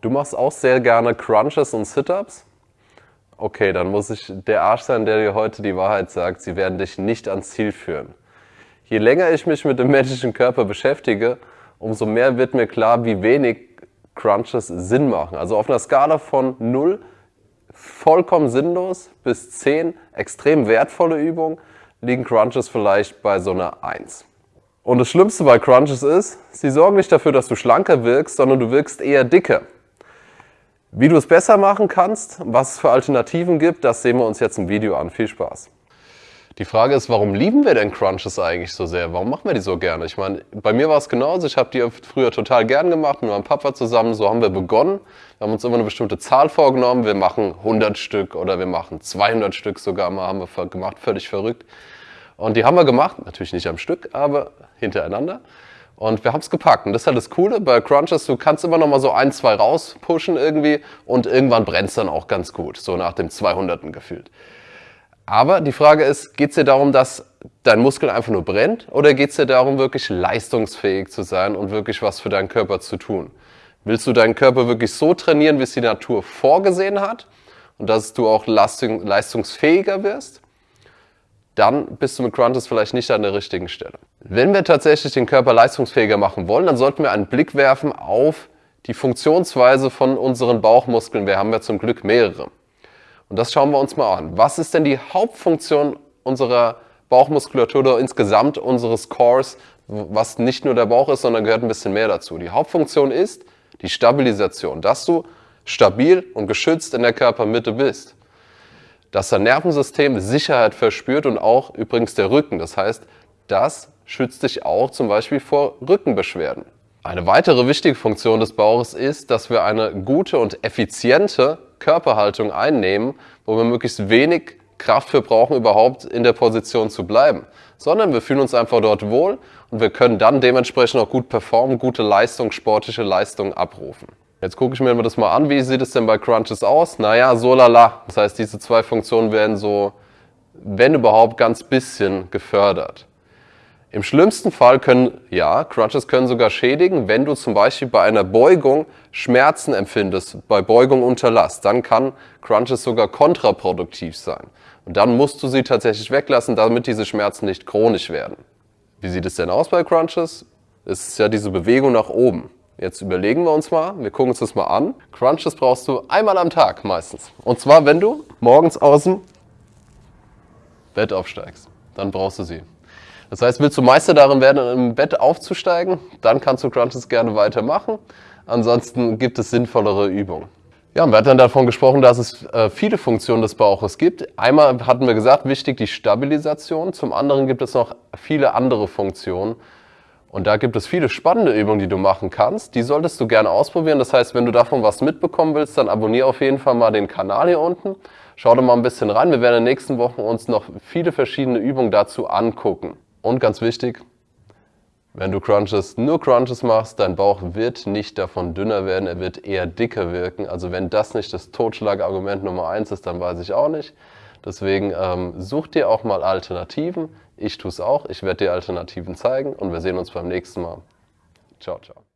Du machst auch sehr gerne Crunches und Sit-Ups? Okay, dann muss ich der Arsch sein, der dir heute die Wahrheit sagt. Sie werden dich nicht ans Ziel führen. Je länger ich mich mit dem menschlichen Körper beschäftige, umso mehr wird mir klar, wie wenig Crunches Sinn machen. Also auf einer Skala von 0 vollkommen sinnlos bis 10 extrem wertvolle Übungen liegen Crunches vielleicht bei so einer 1. Und das Schlimmste bei Crunches ist, sie sorgen nicht dafür, dass du schlanker wirkst, sondern du wirkst eher dicker. Wie du es besser machen kannst, was es für Alternativen gibt, das sehen wir uns jetzt im Video an. Viel Spaß! Die Frage ist, warum lieben wir denn Crunches eigentlich so sehr? Warum machen wir die so gerne? Ich meine, bei mir war es genauso. Ich habe die früher total gern gemacht mit meinem Papa zusammen. So haben wir begonnen. Wir haben uns immer eine bestimmte Zahl vorgenommen. Wir machen 100 Stück oder wir machen 200 Stück sogar mal haben wir gemacht. Völlig verrückt. Und die haben wir gemacht. Natürlich nicht am Stück, aber hintereinander. Und wir haben es gepackt. Und das ist halt das Coole bei Crunches. Du kannst immer noch mal so ein, zwei rauspushen irgendwie. Und irgendwann brennt dann auch ganz gut. So nach dem 200. gefühlt. Aber die Frage ist, geht es dir darum, dass dein Muskel einfach nur brennt oder geht es dir darum, wirklich leistungsfähig zu sein und wirklich was für deinen Körper zu tun? Willst du deinen Körper wirklich so trainieren, wie es die Natur vorgesehen hat und dass du auch leistungsfähiger wirst? Dann bist du mit Crunches vielleicht nicht an der richtigen Stelle. Wenn wir tatsächlich den Körper leistungsfähiger machen wollen, dann sollten wir einen Blick werfen auf die Funktionsweise von unseren Bauchmuskeln. Wir haben ja zum Glück mehrere. Und das schauen wir uns mal an. Was ist denn die Hauptfunktion unserer Bauchmuskulatur oder insgesamt unseres Cores, was nicht nur der Bauch ist, sondern gehört ein bisschen mehr dazu. Die Hauptfunktion ist die Stabilisation, dass du stabil und geschützt in der Körpermitte bist. Dass dein Nervensystem Sicherheit verspürt und auch übrigens der Rücken. Das heißt, das schützt dich auch zum Beispiel vor Rückenbeschwerden. Eine weitere wichtige Funktion des Bauches ist, dass wir eine gute und effiziente Körperhaltung einnehmen, wo wir möglichst wenig Kraft für brauchen, überhaupt in der Position zu bleiben. Sondern wir fühlen uns einfach dort wohl und wir können dann dementsprechend auch gut performen, gute Leistung, sportliche Leistung abrufen. Jetzt gucke ich mir das mal an, wie sieht es denn bei Crunches aus? Naja, so lala. Das heißt, diese zwei Funktionen werden so, wenn überhaupt, ganz bisschen gefördert. Im schlimmsten Fall können, ja, Crunches können sogar schädigen, wenn du zum Beispiel bei einer Beugung Schmerzen empfindest, bei Beugung unter Last, dann kann Crunches sogar kontraproduktiv sein. Und dann musst du sie tatsächlich weglassen, damit diese Schmerzen nicht chronisch werden. Wie sieht es denn aus bei Crunches? Es ist ja diese Bewegung nach oben. Jetzt überlegen wir uns mal, wir gucken uns das mal an. Crunches brauchst du einmal am Tag meistens. Und zwar, wenn du morgens aus dem Bett aufsteigst, dann brauchst du sie. Das heißt, willst du Meister darin werden, im Bett aufzusteigen, dann kannst du Crunches gerne weitermachen. Ansonsten gibt es sinnvollere Übungen. Ja, und wir hatten dann davon gesprochen, dass es äh, viele Funktionen des Bauches gibt. Einmal hatten wir gesagt, wichtig die Stabilisation. Zum anderen gibt es noch viele andere Funktionen. Und da gibt es viele spannende Übungen, die du machen kannst. Die solltest du gerne ausprobieren. Das heißt, wenn du davon was mitbekommen willst, dann abonniere auf jeden Fall mal den Kanal hier unten. Schau da mal ein bisschen rein. Wir werden in den nächsten Wochen uns noch viele verschiedene Übungen dazu angucken. Und ganz wichtig, wenn du Crunches, nur Crunches machst, dein Bauch wird nicht davon dünner werden, er wird eher dicker wirken. Also wenn das nicht das Totschlagargument Nummer eins ist, dann weiß ich auch nicht. Deswegen ähm, such dir auch mal Alternativen. Ich tue es auch, ich werde dir Alternativen zeigen und wir sehen uns beim nächsten Mal. Ciao, ciao.